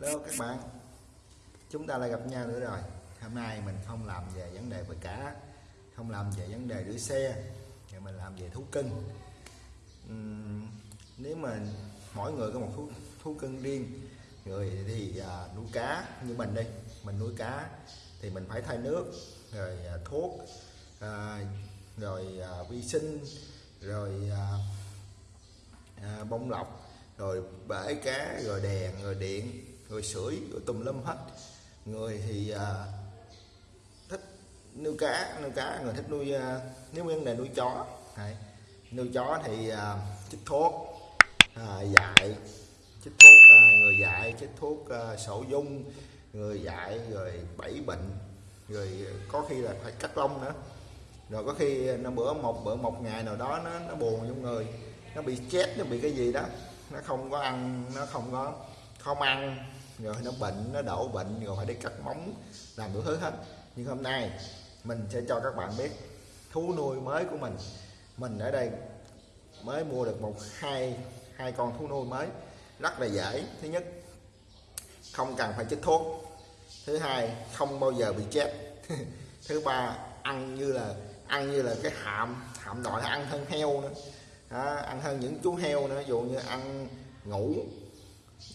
Hello các bạn. Chúng ta lại gặp nhau nữa rồi. Hôm nay mình không làm về vấn đề về cá Không làm về vấn đề rửa xe Thì mình làm về thú cưng. Uhm, Nếu mà mỗi người có một thú, thú cưng riêng Người thì à, nuôi cá như mình đi, Mình nuôi cá thì mình phải thay nước Rồi à, thuốc à, Rồi à, vi sinh Rồi à, à, bông lọc rồi bể cá rồi đèn rồi điện người sưởi rồi tùm lum hết. Người thì à, thích nuôi cá nuôi cá người thích nuôi à, nếu nguyên đề nuôi chó Đấy. nuôi chó thì à, chích thuốc à, dạy. Chích thuốc à, người dạy chích thuốc à, sổ dung người dạy rồi bảy bệnh rồi có khi là phải cắt lông nữa. Rồi có khi nó bữa một bữa một ngày nào đó nó nó buồn trong người nó bị chết nó bị cái gì đó nó không có ăn nó không có không ăn rồi nó bệnh nó đổ bệnh rồi phải đi cắt móng làm đủ thứ hết. Nhưng hôm nay mình sẽ cho các bạn biết thú nuôi mới của mình. Mình ở đây mới mua được một hai hai con thú nuôi mới rất là dễ. Thứ nhất không cần phải chích thuốc. Thứ hai không bao giờ bị chết. Thứ ba ăn như là ăn như là cái hạm hạm đội ăn hơn heo nữa. Đó, ăn hơn những chú heo nữa dù như ăn ngủ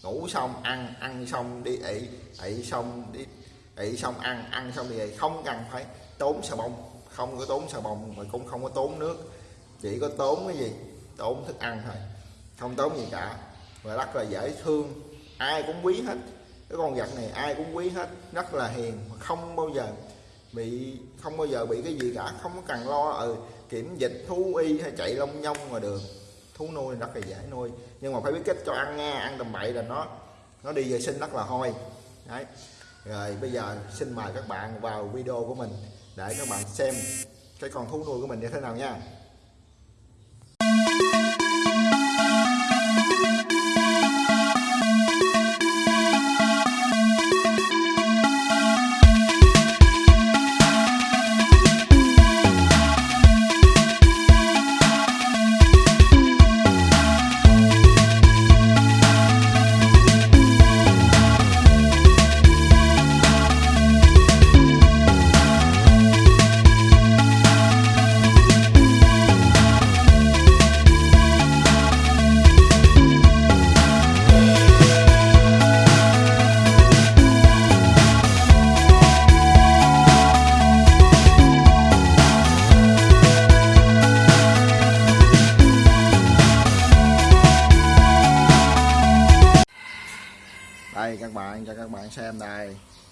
ngủ xong ăn ăn xong đi ị ị xong đi ị xong ăn ăn xong đi ị không cần phải tốn xà bông. Không có tốn xà bông mà cũng không có tốn nước. Chỉ có tốn cái gì? Tốn thức ăn thôi. Không tốn gì cả. Và rất là dễ thương. Ai cũng quý hết. Cái con vật này ai cũng quý hết. Rất là hiền. Không bao giờ bị không bao giờ bị cái gì cả. Không có cần lo ừ, kiểm dịch thú y hay chạy lông nhông ngoài đường thú nuôi rất là dễ nuôi. Nhưng mà phải biết cách cho ăn nha, ăn tầm bậy là nó nó đi vệ sinh rất là hôi. Đấy. Rồi, bây giờ xin mời các bạn vào video của mình để các bạn xem cái con thú nuôi của mình như thế nào nha.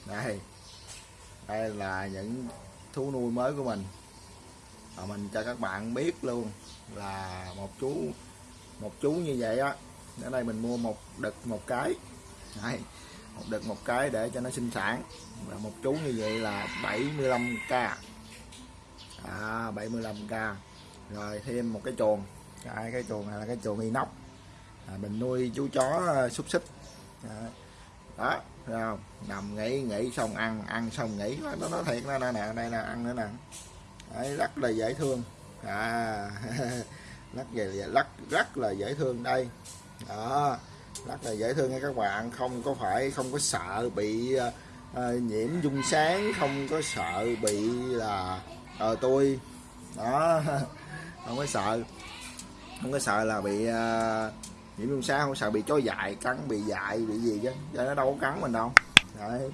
Đây. Đây là những thú nuôi mới của mình. Và mình cho các bạn biết luôn là một chú một chú như vậy á. Ở đây mình mua một đực một cái. Đây, một đực một cái để cho nó sinh sản. Và một chú như vậy là 75k à, 75k rồi thêm một cái chuồng. Cái cái chuồng này là cái chuồng inox. À, mình nuôi chú chó à, xúc xích. À, đó thấy không? Nằm nghỉ nghỉ xong ăn ăn xong nghỉ. Nó nói thiệt nó nè nè đây nè ăn nữa nè. Đấy, rất là dễ thương. À rất là rất rất là dễ thương đây. Đó rất là dễ thương nha các bạn. Không có phải không có sợ bị uh, nhiễm dung sáng không có sợ bị là ờ tôi. Đó không có sợ. Không có sợ là bị uh, nhiễm trùng sao không sợ bị chó dại cắn bị dại bị gì chứ. Cho nó đâu có cắn mình đâu. Đấy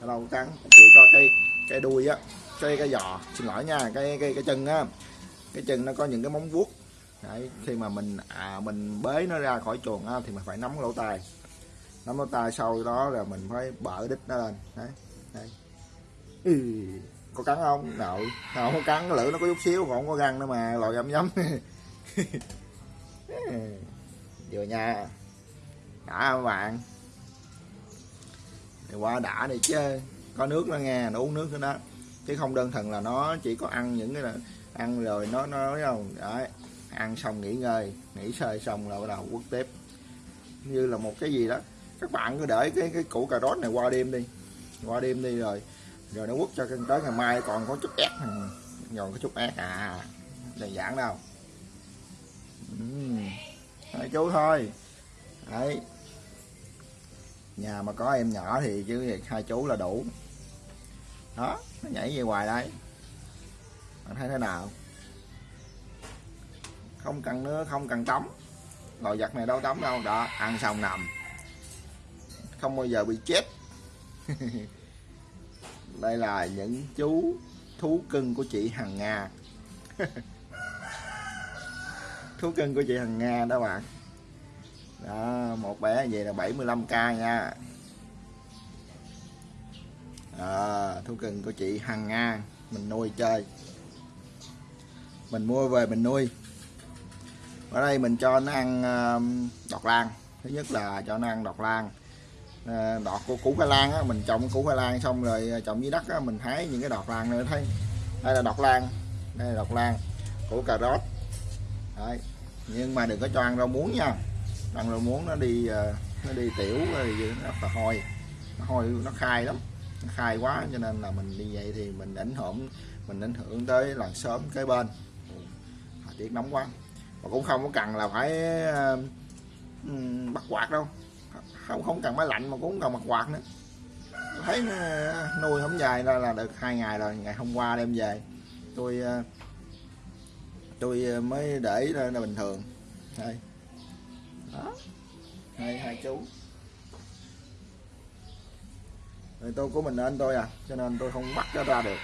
nó đâu có cắn. Chỉ có cái cái đuôi á cái cái giò. Xin lỗi nha cái cái cái chân á. Cái chân nó có những cái móng vuốt. Đấy khi mà mình à, mình bế nó ra khỏi chuồng á, thì mình phải nắm lỗ tai. Nắm lỗ tai sau đó là mình phải bở đít nó lên. Đấy đấy. Ừ, có cắn không? Nội không có cắn cái lưỡi nó có chút xíu còn không có răng nữa mà lòi găm nhấm. vừa nha. Đã các bạn? Thì qua đã đi chứ. Có nước nó nghe, nó uống nước nữa đó. Chứ không đơn thuần là nó chỉ có ăn những cái là ăn rồi nó nó nói không? Đấy, ăn xong nghỉ ngơi, nghỉ sơi xong là bắt đầu quất tiếp như là một cái gì đó. Các bạn cứ để cái cái củ cà rốt này qua đêm đi. Qua đêm đi rồi rồi nó quất cho tới ngày mai còn có chút ép. Ừ, còn có chút ép. À đơn giản đâu. Uhm. Đấy, chú thôi. Đấy. Nhà mà có em nhỏ thì chứ hai chú là đủ. Đó nó nhảy về hoài đây. Bạn thấy thế nào? Không cần nữa không cần tắm. Loài vật này đâu tắm đâu. Đó ăn xong nằm. Không bao giờ bị chết. Đây là những chú thú cưng của chị Hằng Nga. thú cưng của chị Hằng Nga đó bạn. Đó một bé vậy là 75k nha. À, thú cưng của chị Hằng Nga mình nuôi chơi. Mình mua về mình nuôi. Ở đây mình cho nó ăn um, đọt lan thứ nhất là cho nó ăn đọt lan ờ, đọt của củ khoai lang á, mình trồng củ khoai lang xong rồi ờ, trồng dưới đất á, mình hái những cái đọt lan nữa thấy? Đây là đọt lan đây là đọt lan củ cà rốt. Đấy. nhưng mà đừng có cho ăn rau muống nha. Ăn rau muống nó đi ờ, nó đi tiểu rồi nó là hôi. Nó hôi nó khai lắm. Nó khai quá cho nên là mình đi vậy thì mình ảnh hưởng mình ảnh hưởng tới làng sớm kế bên. Thời tiết nóng quá. Mà cũng không có cần là phải ờ, bắt quạt đâu. Không không cần máy lạnh mà cũng không cần mặt quạt nữa. Thấy ờ, nuôi không dài ra là được hai ngày rồi ngày hôm qua đem về. Tôi uh, tôi ờ, mới để là bình thường. Đây. Đó. Hai hai chú. Rồi tôi của mình anh tôi à cho nên tôi không bắt nó ra được.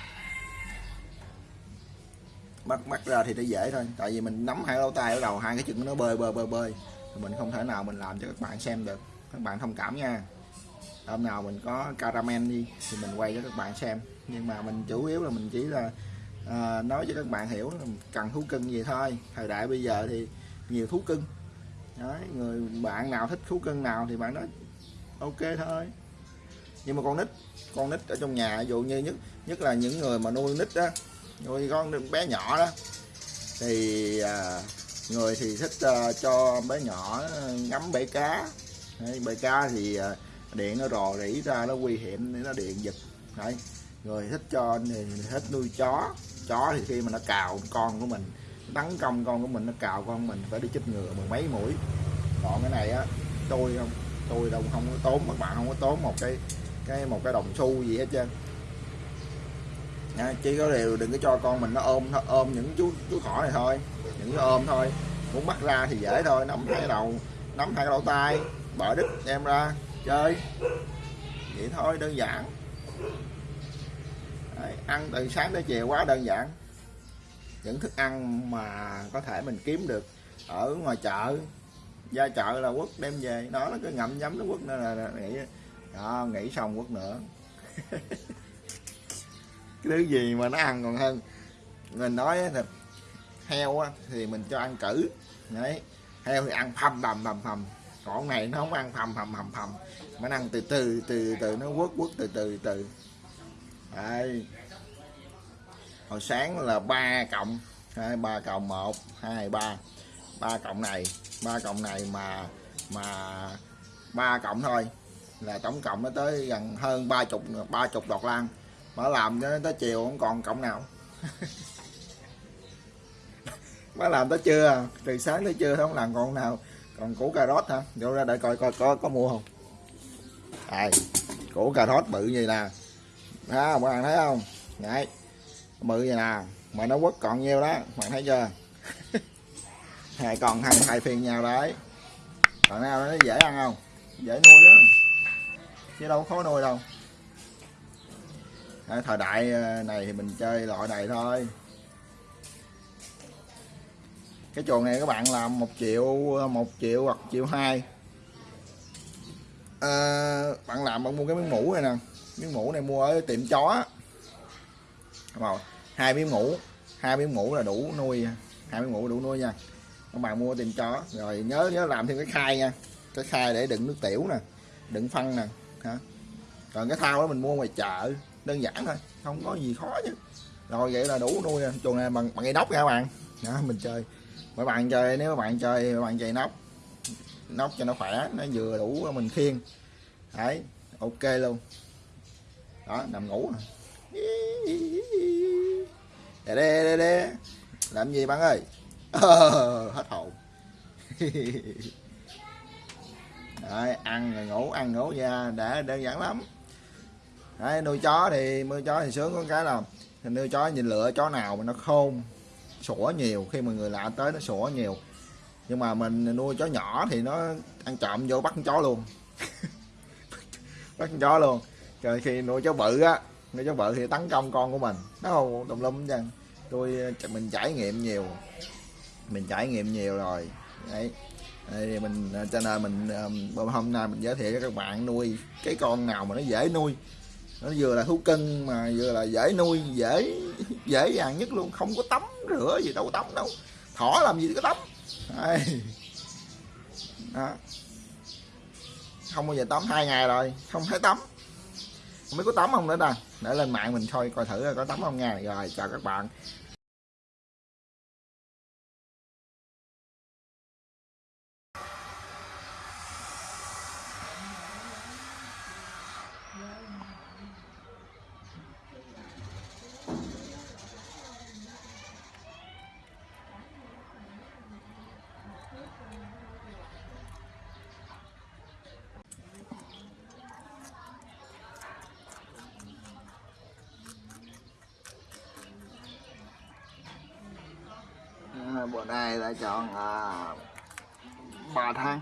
Bắt bắt ra thì nó dễ thôi, tại vì mình nắm hai lỗ tay ở đầu, hai cái chân nó bơi bơi bơi bơi. Thì mình không thể nào mình làm cho các bạn xem được. Các bạn thông cảm nha. Hôm nào mình có caramel đi, thì mình quay cho các bạn xem. Nhưng mà mình chủ yếu là mình chỉ là à, nói cho các bạn hiểu cần thú cưng gì thôi. Thời đại bây giờ thì nhiều thú cưng. Đấy, người bạn nào thích thú cưng nào thì bạn nói ok thôi. Nhưng mà con nít con nít ở trong nhà ví dụ như nhất nhất là những người mà nuôi nít đó nuôi con bé nhỏ đó thì à, người thì thích à, cho bé nhỏ ờ, ngắm bể cá. Đấy, bể cá thì à, điện nó rò rỉ ra nó nguy hiểm để nó điện giật. Đấy. người thích cho thì thích nuôi chó chó thì khi mà nó cào con của mình tấn công con của mình, nó cào con mình, phải đi chích ngừa mười mấy mũi. Còn cái này á, tôi không, tôi đâu không có tốn, các bạn không có tốn một cái cái một cái đồng xu gì hết trơn. Nha, chỉ có điều đừng có cho con mình nó ôm nó ôm những chú chú thỏ này thôi, những cái ôm thôi. Muốn bắt ra thì dễ thôi nắm hai đầu nắm hai cái lỗ tay bỏ đít đem ra, chơi. Vậy thôi, đơn giản. Đấy, ăn từ sáng tới chiều quá đơn giản. Những thức ăn mà có thể mình kiếm được ở ngoài chợ ra chợ là quất đem về. Đó nó cứ ngậm nhấm nó quất nữa là, là nghĩ đó nghĩ xong quất nữa. Cái thứ gì mà nó ăn còn hơn? Mình nói thịt heo á, thì mình cho ăn cử. Đấy heo thì ăn phầm bầm bầm phầm. Còn này nó không ăn phầm phầm phầm phầm. Mà nó ăn từ từ từ từ nó quất quất từ từ từ đây. Hồi sáng là ba cộng. Hai, ba cộng một, hai, ba. Ba cộng này, ba cộng này mà mà ba cộng thôi. Là tổng cộng nó tới gần hơn ba chục ba chục đọt lan. Mà làm cho tới chiều không còn cộng nào. Má làm tới trưa à. từ sáng tới trưa không làm còn nào. Còn củ cà rốt hả? Vô ra đợi coi coi có có mua không? Đây. Củ cà rốt bự như là đó các bạn thấy không? Đấy. Bự vậy nè. Mà nó quất còn nhiêu đó. Bạn thấy chưa? Hai còn hai hai phiên nhau đấy. Còn nào nó dễ ăn không? Dễ nuôi đó chứ đâu khó nuôi đâu. À, thời đại ờ, này thì mình chơi loại này thôi. Cái chuồng này các bạn làm một triệu một triệu hoặc triệu hai. À, bạn làm bạn mua cái miếng mũ này nè miếng mũ này mua ở tiệm chó. Rồi hai miếng mũ hai miếng mũ là đủ nuôi hai miếng mũ đủ nuôi nha. Các bạn mua tiệm chó rồi nhớ nhớ làm thêm cái khai nha cái khai để đựng nước tiểu nè đựng phân nè hả? Còn cái thao đó mình mua ngoài chợ đơn giản thôi không có gì khó chứ. Rồi vậy là đủ nuôi chuồng này bằng bằng cây nóc nha các bạn. Đó, mình chơi mấy bạn chơi nếu các bạn chơi các bạn chơi nóc nóc cho nó khỏe nó vừa đủ mình khiêng. Đấy ok luôn đó nằm ngủ đè đè đè đè. Làm gì bạn ơi? Ờ, hết hồn. Đấy, ăn rồi ngủ ăn ngủ ra để đơn giản lắm. Đấy, nuôi chó thì nuôi chó thì sướng có cái là nuôi chó nhìn lựa chó nào mà nó khôn sủa nhiều. Khi mà người lạ tới nó sủa nhiều. Nhưng mà mình nuôi chó nhỏ thì nó ăn trộm vô bắt con chó luôn. Bắt con chó luôn rồi khi nuôi chó bự á, nuôi chó bự thì tấn công con của mình. Nó không tùm lum chứ tôi ờ, mình trải nghiệm nhiều. Mình trải nghiệm nhiều rồi. Đấy. Thì mình ờ, cho nên mình ờ, hôm nay mình giới thiệu cho các bạn nuôi cái con nào mà nó dễ nuôi. Nó vừa là thú cưng mà vừa là dễ nuôi, dễ dễ dàng nhất luôn. Không có tắm rửa gì đâu có tắm đâu. Thỏ làm gì có tắm. Đấy. Đó. không bao giờ tắm hai ngày rồi. Không thấy tắm không biết có tắm không nữa ta. Để lên mạng mình coi coi thử có tắm không nha. Rồi, chào các bạn. Bữa nay đã chọn à, ba tháng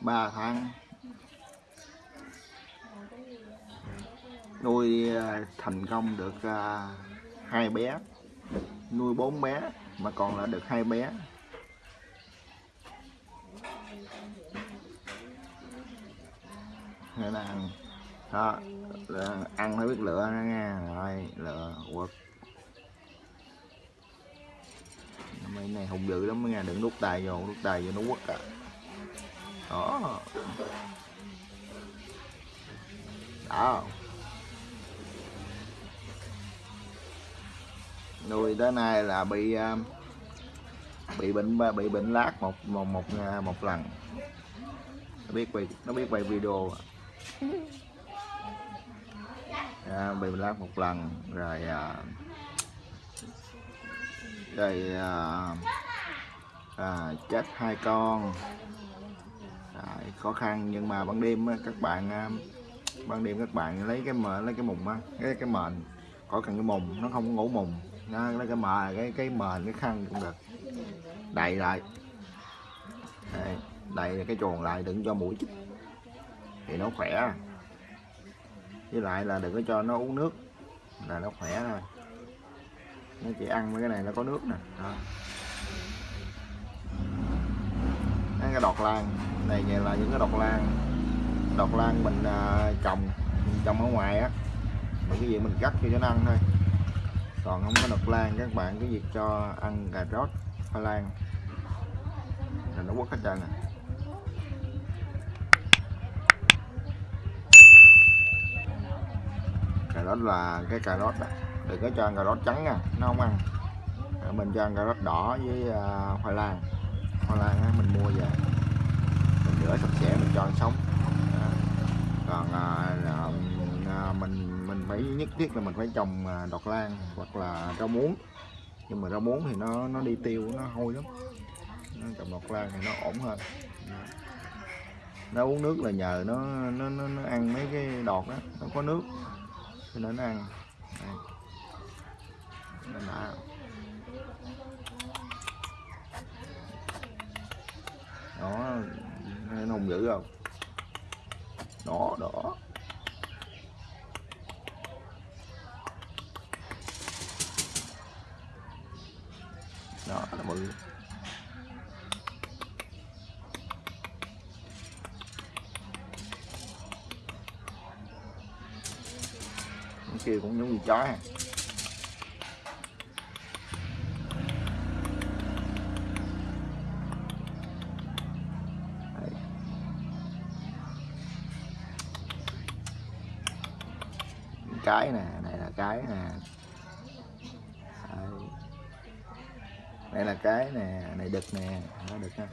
ba tháng nuôi à, thành công được à, hai bé. Nuôi bốn bé mà còn là được hai bé. Nên là ăn đó ăn phải biết lựa nha. Rồi lựa quật. Mấy này hùng dữ lắm nha đừng đút tay vô đút tay vô nó quất à. Đó. Đó. Nuôi tới nay là bị à, bị bệnh bị bệnh lát một một một à, một lần. Nó biết quay nó biết quay video à, bị bệnh lát một lần rồi à, rồi à, à, chết hai con. À, khó khăn nhưng mà ban đêm các bạn à, ban đêm các bạn lấy cái mờ lấy cái mùng á cái cái mền. Khỏi cần cái mùng nó không ngủ mùng. Nó lấy cái mờ cái cái mền cái khăn cũng được. Đầy lại. Đây, đầy cái chuồng lại đừng cho mũi chích. Thì nó khỏe. Với lại là đừng có cho nó uống nước. Là nó khỏe thôi nó chỉ ăn mấy cái này nó có nước nè. Đó. cái đọt lan. Này vậy là những cái đọt lan. Đọt lan mình à, trồng mình trồng ở ngoài á. Mình cái gì mình cắt cho nó ăn thôi. Còn không có đọt lan các bạn cái việc cho ăn cà rốt hoa lan, là nó quất hết trơn nè. Cà rốt là cái cà rốt này đừng có cho ăn cà rốt trắng nha nó không ăn. Mình cho ăn cà rốt đỏ với à, khoai lang. Khoai lang á, mình mua về. Mình rửa sạch sẽ mình cho ăn sống. À. còn à, mình mình phải nhất thiết là mình phải trồng à, đọt lan hoặc là rau muống. Nhưng mà rau muống thì nó nó đi tiêu nó hôi lắm. Nó trồng đọt lan thì nó ổn hơn. Nó uống nước là nhờ nó nó nó, nó ăn mấy cái đọt đó nó có nước. Cho nên nó ăn. Đây đã đó nó hùng dữ không? Đó đó đó, là bự kia cũng giống như chó ha. Cái nè, này là cái nè. Đây. đây là cái nè, này đực nè. Nó đực ha.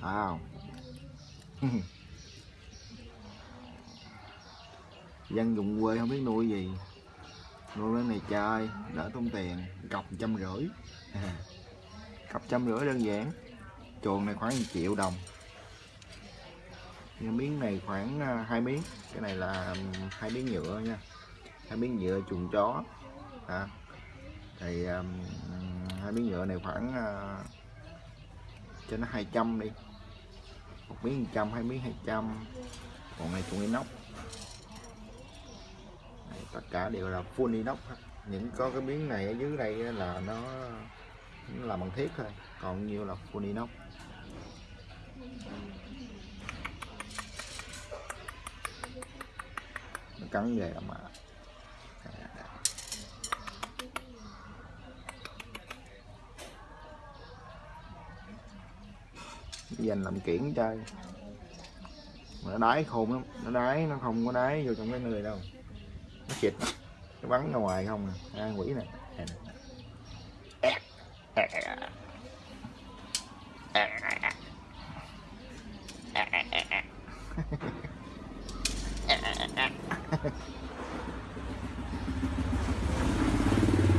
Wow. Dân vùng quê không biết nuôi gì. Nuôi cái này chơi, đỡ tốn tiền, cọc trăm rưỡi. cặp trăm rưỡi đơn giản. Chuồng này khoảng 1 triệu đồng. Nhưng miếng này khoảng à, hai miếng. Cái này là ừ, hai miếng nhựa nha. Hai miếng nhựa chuồng chó. À. thì ừ, hai miếng nhựa này khoảng uh, cho nó 200 đi. Một miếng 100 hai miếng 200 còn này chuồng inox. Đây, tất cả đều là full inox những có cái miếng này ở dưới đây là nó, là bằng thiết thôi, còn nhiều là full inox nó cắn về mà. Dành làm kiển chơi? Mà nó đái khôn lắm, nó đái nó không có đái vô trong cái người đâu. Nó xịt nó bắn ra ngoài không à quỷ này.